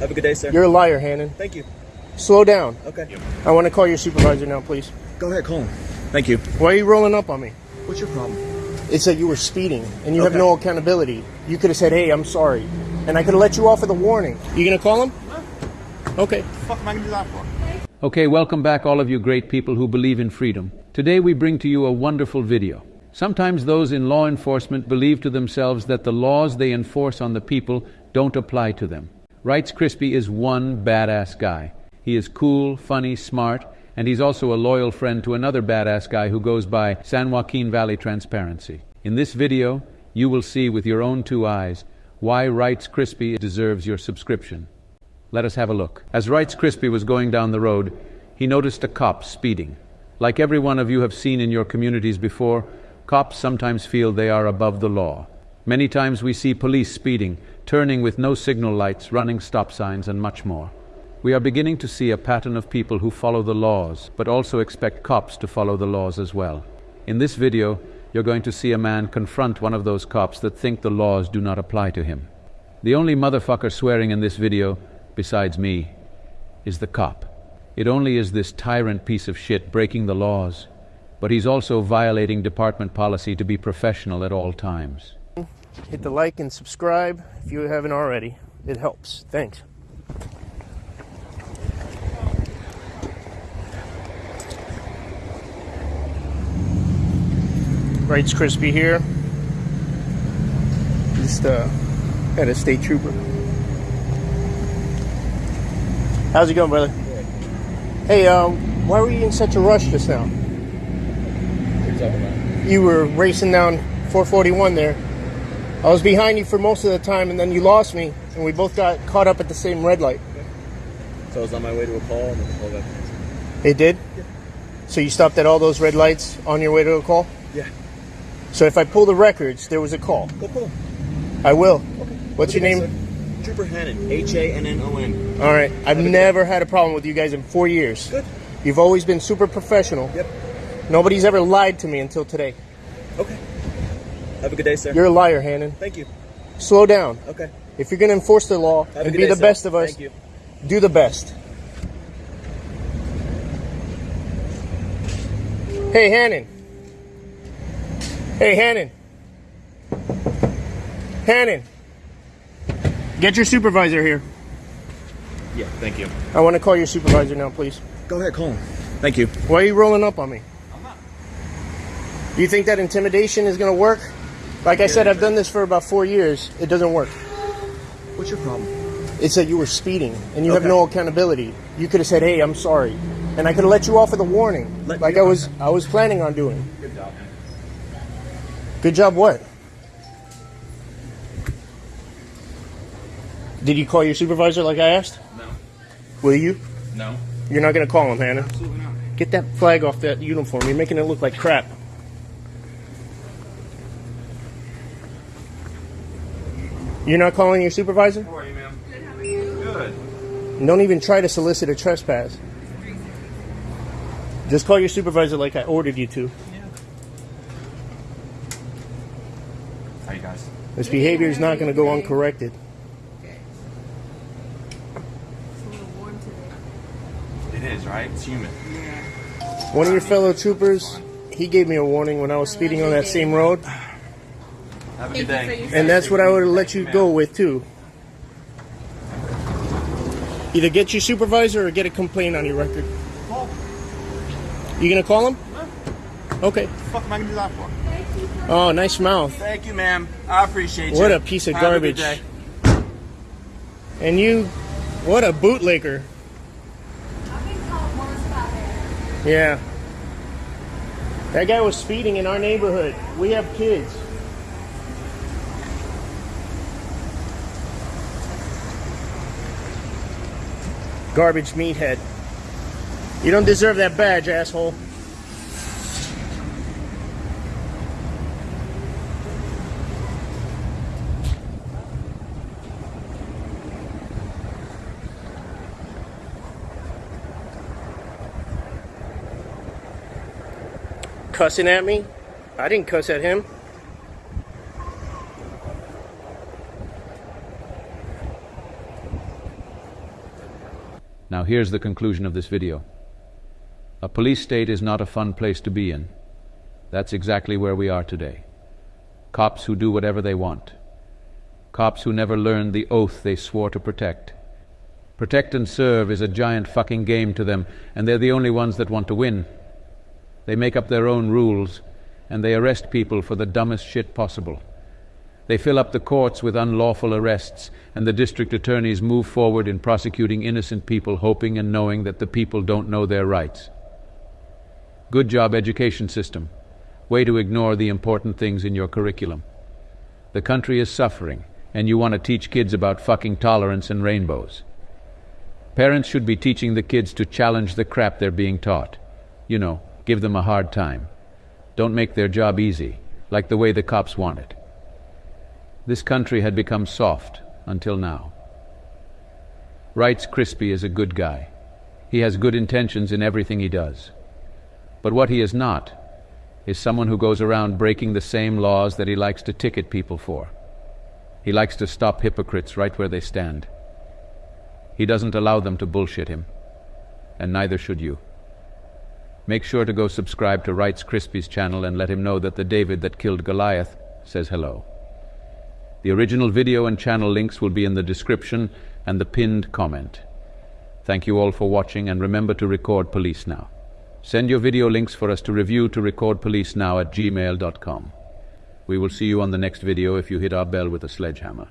Have a good day, sir. You're a liar, Hannon. Thank you. Slow down. Okay. I want to call your supervisor now, please. Go ahead, call him. Thank you. Why are you rolling up on me? What's your problem? It's that you were speeding and you have no accountability. You could have said, hey, I'm sorry. And I could have let you off with a warning. You going to call him? Okay. What the fuck am I gonna do that for? Okay, welcome back, all of you great people who believe in freedom. Today we bring to you a wonderful video. Sometimes those in law enforcement believe to themselves that the laws they enforce on the people don't apply to them. Rights Crispy is one badass guy. He is cool, funny, smart, and he's also a loyal friend to another badass guy who goes by San Joaquin Valley Transparency. In this video, you will see with your own two eyes why Rights Crispy deserves your subscription. Let us have a look. As Rights Crispy was going down the road, he noticed a cop speeding. Like every one of you have seen in your communities before, cops sometimes feel they are above the law. Many times we see police speeding, turning with no signal lights, running stop signs, and much more. We are beginning to see a pattern of people who follow the laws, but also expect cops to follow the laws as well. In this video, you're going to see a man confront one of those cops that think the laws do not apply to him. The only motherfucker swearing in this video, besides me, is the cop. It only is this tyrant piece of shit breaking the laws, but he's also violating department policy to be professional at all times. Hit the like and subscribe if you haven't already. It helps. Thanks. Rights Crispy here. Just uh, had a state trooper. How's it going, brother? Hey, um, why were you in such a rush just now? You were racing down 441 there. I was behind you for most of the time, and then you lost me, and we both got caught up at the same red light. So I was on my way to a call and then the call got. It did? So you stopped at all those red lights on your way to a call? Yeah. So if I pull the records, there was a call. Go pull. I will. Okay. What's your name? sir. Trooper Hannon. H A N N O N. All right. I've never had a problem with you guys in four years. Good. You've always been super professional. Yep. Nobody's ever lied to me until today. Okay. Have a good day, sir. You're a liar, Hannon. Thank you. Slow down. Okay. If you're going to enforce the law Have and be day, the sir. best of us, Thank you. do the best. Hey, Hannon. Hey, Hannon. Hannon. Get your supervisor here. Yeah. Thank you. I want to call your supervisor now, please. Go ahead, call him. Thank you. Why are you rolling up on me? I'm not. Do you think that intimidation is going to work? Like I said, I've done this for about four years. It doesn't work. What's your problem? It's that you were speeding and you have no accountability. You could have said, "Hey, I'm sorry," and I could have let you off with a warning, Let like I was I was planning on doing. Good job. Good job. What? Did you call your supervisor like I asked? No. Will you? No. You're not going to call him, Hannon. Absolutely not. Get that flag off that uniform. You're making it look like crap. You're not calling your supervisor? How are you, ma'am? Good. How are you? Good. Don't even try to solicit a trespass. Just call your supervisor like I ordered you to. Yeah. How you guys? This behavior is not going to go uncorrected. Okay. It is a little warm today. It is, right. It's human. One of your fellow troopers, he gave me a warning when I was speeding on that same road, Have a good day. and that's what I would have let you go with too. Either get your supervisor or get a complaint on your record. You gonna call him? Okay. What the fuck am I gonna do that for? Oh, nice mouth. Thank you, ma'am. I appreciate you. What a piece of Have garbage. And you, what a bootlegger. Yeah. That guy was speeding in our neighborhood. We have kids. Garbage meathead. You don't deserve that badge, asshole. Cussing at me? I didn't cuss at him. Now, here's the conclusion of this video. A police state is not a fun place to be in. That's exactly where we are today. Cops who do whatever they want. Cops who never learned the oath they swore to protect. Protect and serve is a giant fucking game to them, and they're the only ones that want to win. They make up their own rules, and they arrest people for the dumbest shit possible. They fill up the courts with unlawful arrests, and the district attorneys move forward in prosecuting innocent people, hoping and knowing that the people don't know their rights. Good job, education system. Way to ignore the important things in your curriculum. The country is suffering, and you want to teach kids about fucking tolerance and rainbows. Parents should be teaching the kids to challenge the crap they're being taught. You know, give them a hard time. Don't make their job easy, like the way the cops want it. This country had become soft until now. Rights Crispy is a good guy. He has good intentions in everything he does. But what he is not is someone who goes around breaking the same laws that he likes to ticket people for. He likes to stop hypocrites right where they stand. He doesn't allow them to bullshit him, and neither should you. Make sure to go subscribe to Rights Crispy's channel and let him know that the David that killed Goliath says hello. The original video and channel links will be in the description and the pinned comment. Thank you all for watching and remember to record police now. Send your video links for us to review to recordpolicenow at gmail.com. We will see you on the next video if you hit our bell with a sledgehammer.